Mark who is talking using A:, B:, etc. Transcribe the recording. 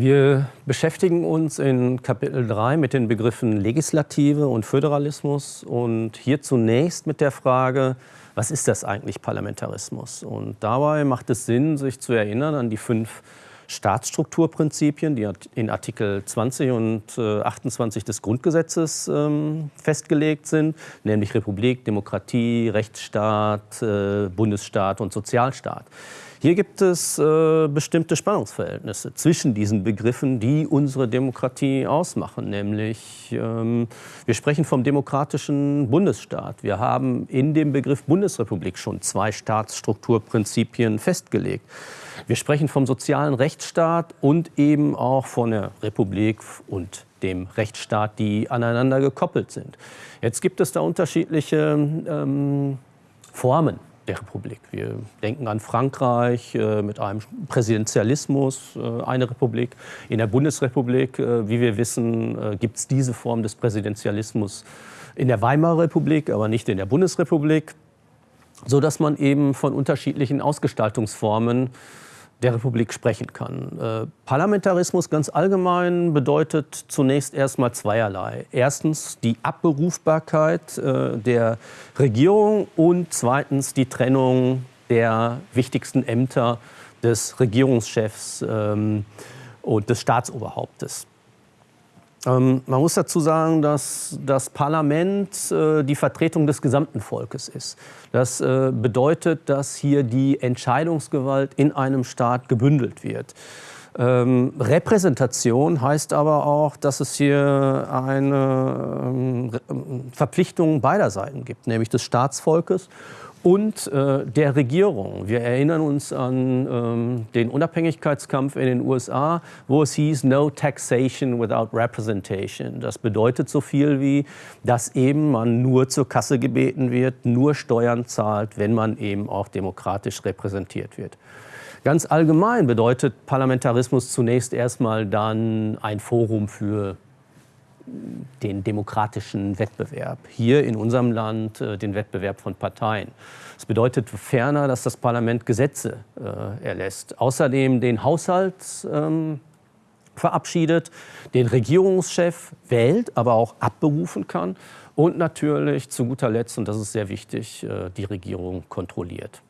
A: Wir beschäftigen uns in Kapitel 3 mit den Begriffen Legislative und Föderalismus und hier zunächst mit der Frage, was ist das eigentlich Parlamentarismus? Und dabei macht es Sinn, sich zu erinnern an die fünf Staatsstrukturprinzipien, die in Artikel 20 und 28 des Grundgesetzes ähm, festgelegt sind, nämlich Republik, Demokratie, Rechtsstaat, äh, Bundesstaat und Sozialstaat. Hier gibt es äh, bestimmte Spannungsverhältnisse zwischen diesen Begriffen, die unsere Demokratie ausmachen. Nämlich, ähm, wir sprechen vom demokratischen Bundesstaat. Wir haben in dem Begriff Bundesrepublik schon zwei Staatsstrukturprinzipien festgelegt. Wir sprechen vom sozialen Rechtsstaat und eben auch von der Republik und dem Rechtsstaat, die aneinander gekoppelt sind. Jetzt gibt es da unterschiedliche ähm, Formen der Republik. Wir denken an Frankreich äh, mit einem Präsidentialismus, äh, eine Republik. In der Bundesrepublik, äh, wie wir wissen, äh, gibt es diese Form des Präsidentialismus in der Weimarer Republik, aber nicht in der Bundesrepublik, sodass man eben von unterschiedlichen Ausgestaltungsformen der Republik sprechen kann. Äh, Parlamentarismus ganz allgemein bedeutet zunächst erstmal zweierlei. Erstens die Abberufbarkeit äh, der Regierung und zweitens die Trennung der wichtigsten Ämter des Regierungschefs ähm, und des Staatsoberhauptes. Ähm, man muss dazu sagen, dass das Parlament äh, die Vertretung des gesamten Volkes ist. Das äh, bedeutet, dass hier die Entscheidungsgewalt in einem Staat gebündelt wird. Ähm, Repräsentation heißt aber auch, dass es hier eine ähm, Verpflichtung beider Seiten gibt, nämlich des Staatsvolkes und äh, der Regierung. Wir erinnern uns an ähm, den Unabhängigkeitskampf in den USA, wo es hieß, no taxation without representation. Das bedeutet so viel wie, dass eben man nur zur Kasse gebeten wird, nur Steuern zahlt, wenn man eben auch demokratisch repräsentiert wird. Ganz allgemein bedeutet Parlamentarismus zunächst erstmal dann ein Forum für den demokratischen Wettbewerb. Hier in unserem Land äh, den Wettbewerb von Parteien. Das bedeutet ferner, dass das Parlament Gesetze äh, erlässt. Außerdem den Haushalt ähm, verabschiedet, den Regierungschef wählt, aber auch abberufen kann und natürlich zu guter Letzt, und das ist sehr wichtig, äh, die Regierung kontrolliert.